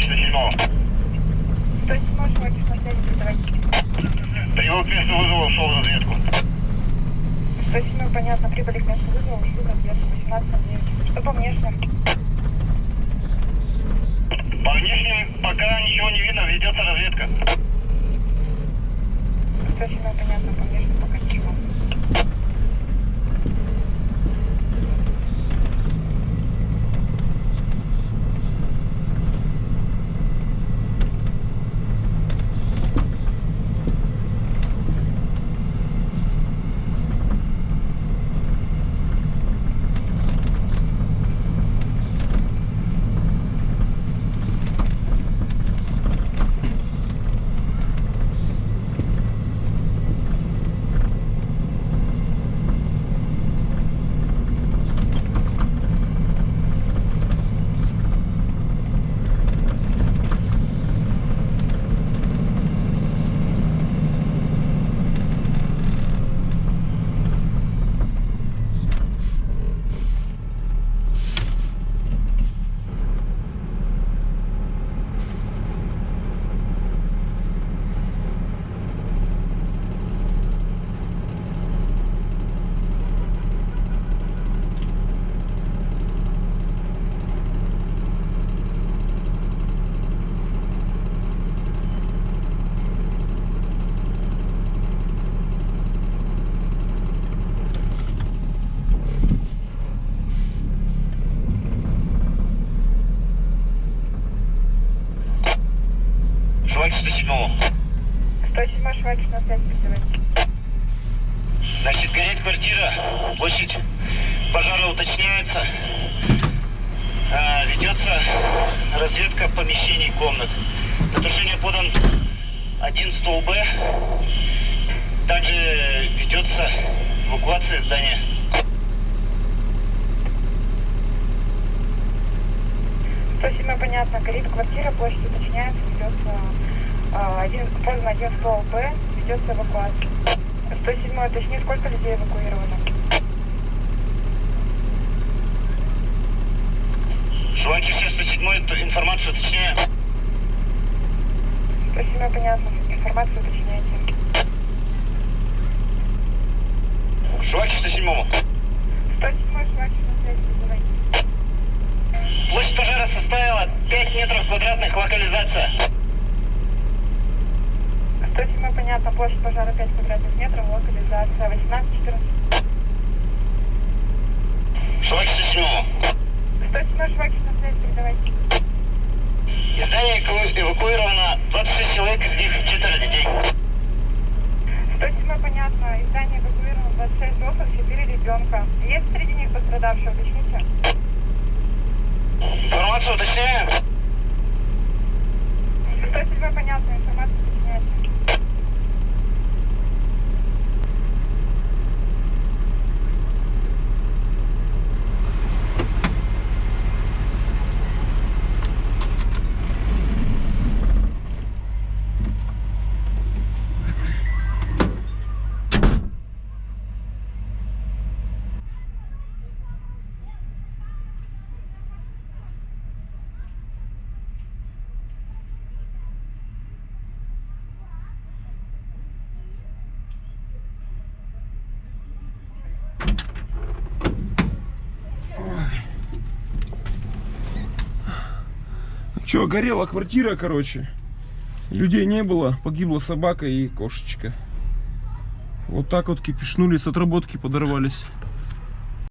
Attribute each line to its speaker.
Speaker 1: Человек 107
Speaker 2: 107 человек на связи, передавайте.
Speaker 1: Прибыл к месту вызова, ушел в разведку.
Speaker 2: 107 понятно, прибыли к месту вызова, ушли в разведку, 18 на 9. Что по внешним?
Speaker 1: По внешним пока ничего не видно, ведется разведка.
Speaker 2: 107 понятно, по внешним пока
Speaker 1: Человек 107
Speaker 2: 107 швайк на передавайте.
Speaker 1: Значит, горит квартира, площадь пожара уточняется. А, ведется разведка помещений комнат. На тушение подан один стол Б. Также ведется эвакуация здания.
Speaker 2: Спасибо, понятно. Горит квартира, площадь уточняется, ведется один, поздно один стол Б, ведется эвакуация. 107 уточни, сколько людей эвакуировано?
Speaker 1: Желаете все 107 эту информацию уточняем?
Speaker 2: Спасибо, понятно. Информацию уточняйте.
Speaker 1: Желаете 107
Speaker 2: 107 швайк на связи, передавайте.
Speaker 1: Площадь пожара составила 5 метров квадратных локализация.
Speaker 2: 107 понятно, площадь пожара 5 квадратных метров, локализация 18-14.
Speaker 1: Желаете 107
Speaker 2: 107 швайк на связи, передавайте.
Speaker 1: Из здания эваку- эвакуировано 26 человек, из них четверо детей.
Speaker 2: 107 понятно, из здания эвакуировано 26 взрослых, 4 ребенка. Есть среди них пострадавшие, уточните?
Speaker 1: Информацию уточняем?
Speaker 2: 107 понятно, информацию уточняйте.
Speaker 3: Че, горела квартира, короче. Людей не было, погибла собака и кошечка. Вот так вот кипишнули, с отработки подорвались.